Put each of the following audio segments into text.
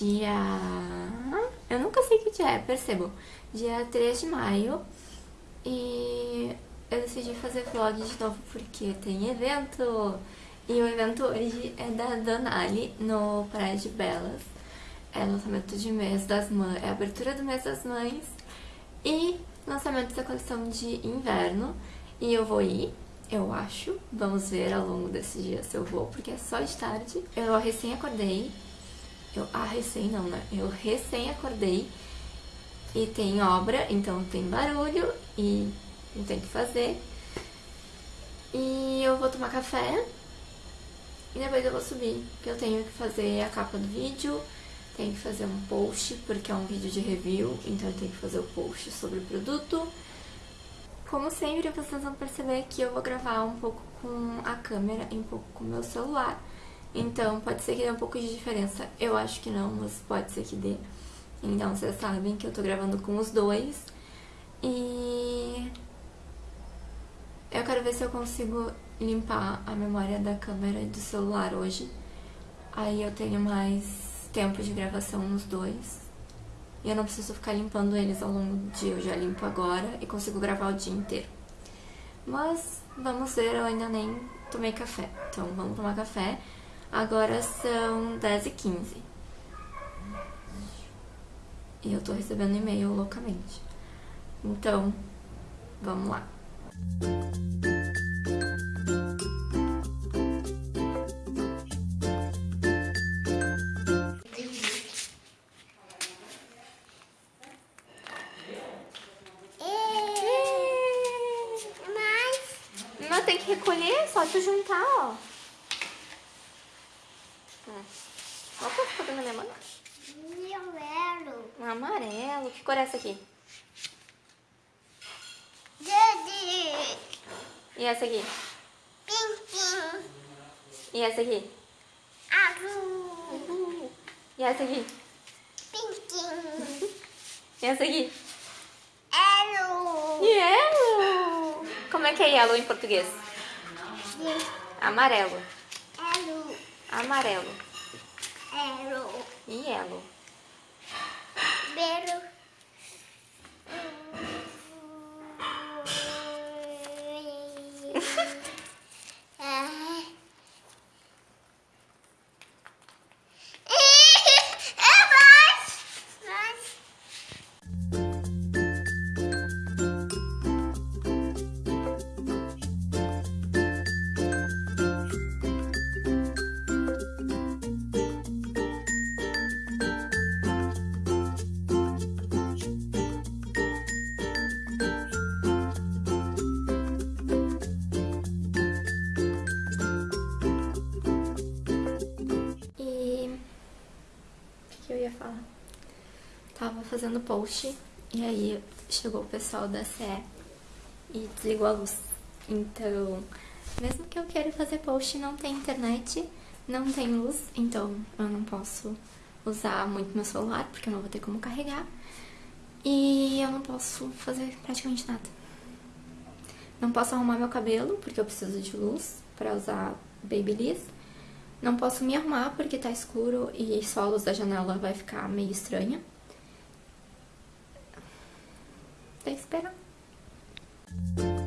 Dia... Eu nunca sei que dia é, percebo. Dia 3 de maio. E eu decidi fazer vlog de novo porque tem evento. E o evento hoje é da Danali no Praia de Belas. É lançamento de mês das mães, é abertura do mês das mães e lançamento da coleção de inverno. E eu vou ir, eu acho. Vamos ver ao longo desse dia se eu vou, porque é só de tarde. Eu recém acordei. Eu, ah, recém não, né? Eu recém acordei e tem obra, então tem barulho e não tem o que fazer. E eu vou tomar café e depois eu vou subir, porque eu tenho que fazer a capa do vídeo, tenho que fazer um post, porque é um vídeo de review, então eu tenho que fazer o post sobre o produto. Como sempre, vocês vão perceber que eu vou gravar um pouco com a câmera e um pouco com o meu celular. Então, pode ser que dê um pouco de diferença. Eu acho que não, mas pode ser que dê. Então, vocês sabem que eu tô gravando com os dois. E... Eu quero ver se eu consigo limpar a memória da câmera e do celular hoje. Aí eu tenho mais tempo de gravação nos dois. E eu não preciso ficar limpando eles ao longo do dia. Eu já limpo agora e consigo gravar o dia inteiro. Mas vamos ver, eu ainda nem tomei café. Então vamos tomar café. Agora são 10h15. E eu tô recebendo e-mail loucamente. Então, vamos lá. Não, tem que recolher, só tu juntar, ó. Hum. Olha o ficou na minha mão. Amarelo. Um Que cor é essa aqui? Verde. E essa aqui? Pink. E essa aqui? Azul. E essa aqui? Pink. E essa aqui? Yellow. Yellow! Como é que é yellow em português? Amarelo. Yellow. Amarelo. Yellow. E yellow. Bero. Oh. fazendo post e aí chegou o pessoal da CE e desligou a luz. Então, mesmo que eu queira fazer post, não tem internet, não tem luz, então eu não posso usar muito meu celular, porque eu não vou ter como carregar. E eu não posso fazer praticamente nada. Não posso arrumar meu cabelo, porque eu preciso de luz pra usar Babyliss. Não posso me arrumar porque tá escuro e só a luz da janela vai ficar meio estranha. Tem que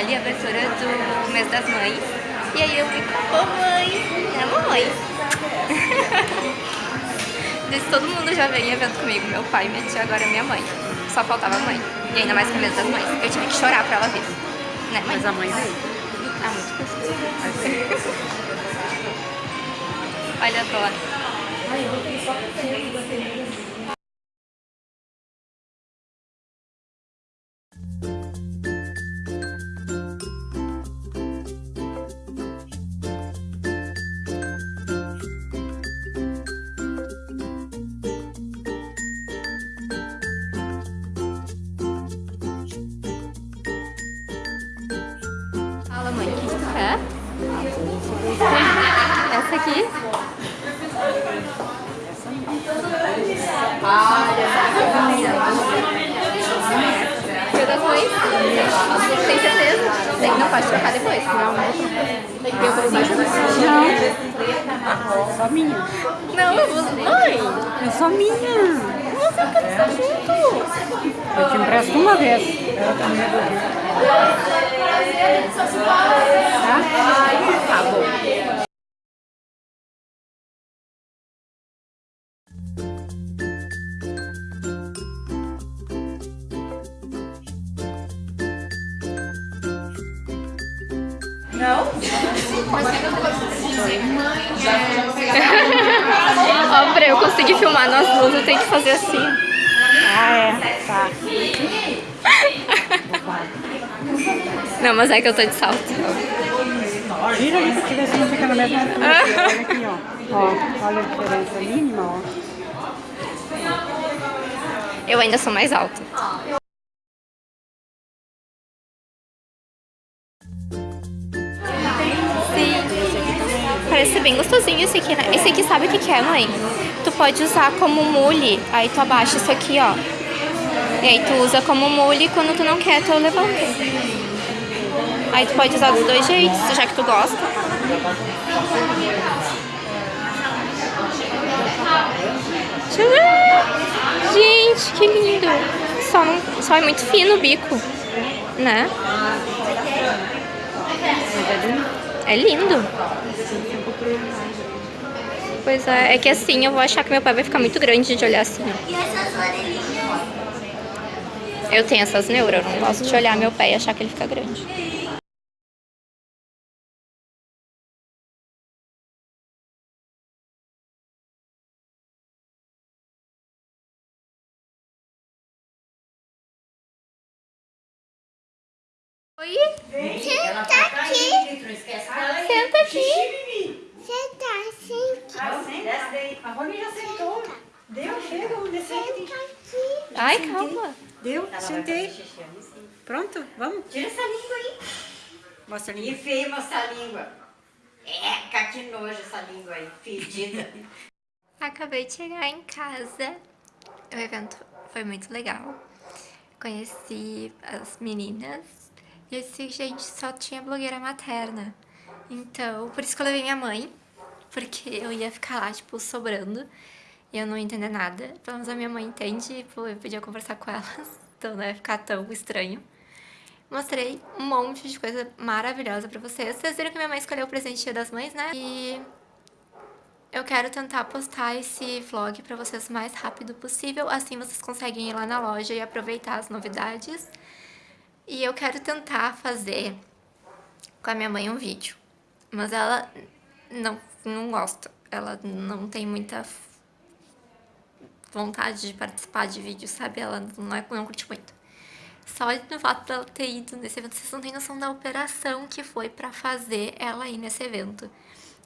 Sonali, abertura do mês das mães. E aí eu fui com a mamãe, né mamãe? Disse, todo mundo já veio em evento comigo, meu pai, minha tia, agora minha mãe. Só faltava a mãe. E ainda mais com o mês das mães. Eu tive que chorar pra ela vir. Né, mãe? Mas a mãe veio. Ah, muito gostoso. Olha, adoro. Fala, pode trocar depois. Não, Tem que ver o presente. Não. Só minha. Não, eu vou... Mãe! É só minha. Você não quer estar junto? Eu te empresto uma vez. Tá? Tá bom. Ó, pra eu conseguir filmar nós duas, eu tenho que fazer assim. Ah, é. Tá. Não, mas é que eu tô de salto. Gira ali pra ver se não fica na mesma altura. Olha aqui, ó. Ó, olha a diferença mínima, ó. Eu ainda sou mais alta. Parece ser bem gostosinho esse aqui, né? Esse aqui sabe o que que é, mãe? Tu pode usar como mule. Aí tu abaixa isso aqui, ó. E aí tu usa como mule quando tu não quer, tu levanta. Aí tu pode usar dos dois jeitos, já que tu gosta. Gente, que lindo. Só, não, só é muito fino o bico, né? É lindo. Pois é, é que assim eu vou achar que meu pai vai ficar muito grande de olhar assim. E essas orelhinhas? Eu tenho essas neuras, eu não gosto de olhar meu pé e achar que ele fica grande. Oi? Senta aqui. Senta aqui. Senta assim. Desce daí. A Rony já sentou. Deu, chega, vamos descer aqui. Senta aqui. Ai, calma. Deu, sentei. Pronto, vamos. Tira essa língua aí. Mostra a E língua. feio essa língua. Eca, que nojo essa língua aí, fedida. Acabei de chegar em casa. O evento foi muito legal. Conheci as meninas. E eu disse, gente, só tinha blogueira materna. Então, por isso que eu levei minha mãe. Porque eu ia ficar lá, tipo, sobrando. E eu não ia entender nada. Pelo menos a minha mãe entende. Pô, eu podia conversar com elas. Então não ia ficar tão estranho. Mostrei um monte de coisa maravilhosa pra vocês. Vocês viram que minha mãe escolheu o presente Dia das Mães, né? E eu quero tentar postar esse vlog pra vocês o mais rápido possível, assim vocês conseguem ir lá na loja e aproveitar as novidades. E eu quero tentar fazer com a minha mãe um vídeo, mas ela não, não gosta, ela não tem muita vontade de participar de vídeo, sabe? Ela não, é, não curte muito. Só no fato dela ter ido nesse evento, vocês não têm noção da operação que foi pra fazer ela ir nesse evento.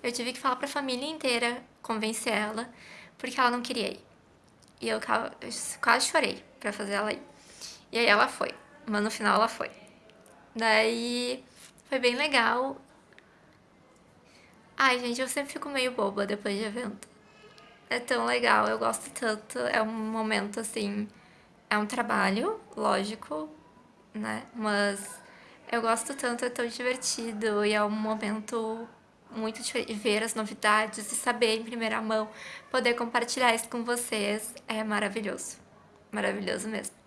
Eu tive que falar pra família inteira, convencer ela, porque ela não queria ir. E eu eu quase chorei pra fazer ela ir. E aí ela foi, mas no final ela foi. Daí foi bem legal. Ai, gente, eu sempre fico meio boba depois de evento. É tão legal, eu gosto tanto. É um momento assim. É um trabalho, lógico, né? Mas eu gosto tanto, é tão divertido e é um momento muito diferente. Ver as novidades e saber em primeira mão, poder compartilhar isso com vocês é maravilhoso. Maravilhoso mesmo.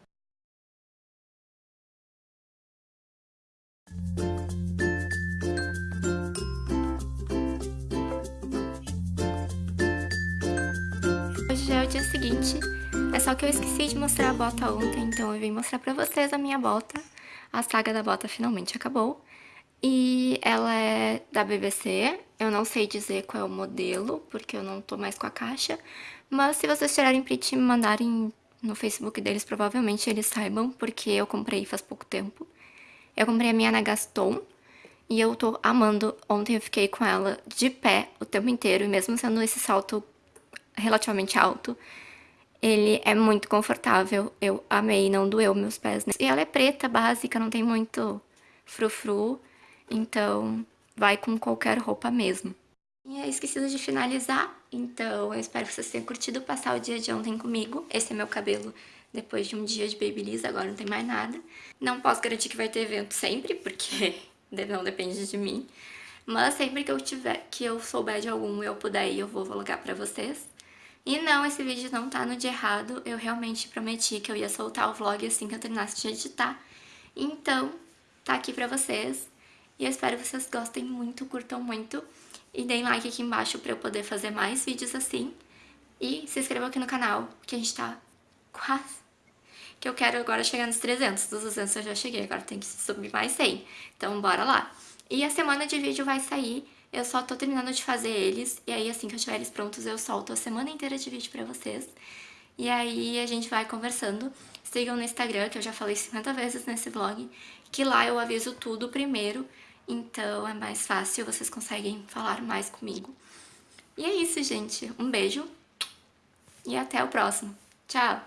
Seguinte, é só que eu esqueci de mostrar a bota ontem, então eu vim mostrar pra vocês a minha bota. A saga da bota finalmente acabou. E ela é da BBC, eu não sei dizer qual é o modelo, porque eu não tô mais com a caixa. Mas se vocês tirarem print e me mandarem no Facebook deles, provavelmente eles saibam, porque eu comprei faz pouco tempo. Eu comprei a minha na Gaston, e eu tô amando. Ontem eu fiquei com ela de pé o tempo inteiro, e mesmo sendo esse salto relativamente alto, ele é muito confortável. Eu amei, não doeu meus pés. Né? E ela é preta, básica, não tem muito frufru, então vai com qualquer roupa mesmo. E é esquecido de finalizar, então eu espero que vocês tenham curtido passar o dia de ontem comigo. Esse é meu cabelo depois de um dia de Babyliss, agora não tem mais nada. Não posso garantir que vai ter evento sempre, porque não depende de mim. Mas sempre que eu tiver, que eu souber de algum eu puder ir, eu vou vlogar pra vocês. E não, esse vídeo não tá no dia errado, eu realmente prometi que eu ia soltar o vlog assim que eu terminasse de editar. Então, tá aqui pra vocês. E eu espero que vocês gostem muito, curtam muito. E deem like aqui embaixo pra eu poder fazer mais vídeos assim. E se inscrevam aqui no canal, que a gente tá quase... Que eu quero agora chegar nos 300. Dos 200 eu já cheguei, agora tem que subir mais 100. Então bora lá. E a semana de vídeo vai sair, eu só tô terminando de fazer eles. E aí assim que eu tiver eles prontos eu solto a semana inteira de vídeo pra vocês. E aí a gente vai conversando. Sigam no Instagram, que eu já falei 50 vezes nesse vlog, que lá eu aviso tudo primeiro então é mais fácil, vocês conseguem falar mais comigo. E é isso, gente. Um beijo e até o próximo. Tchau!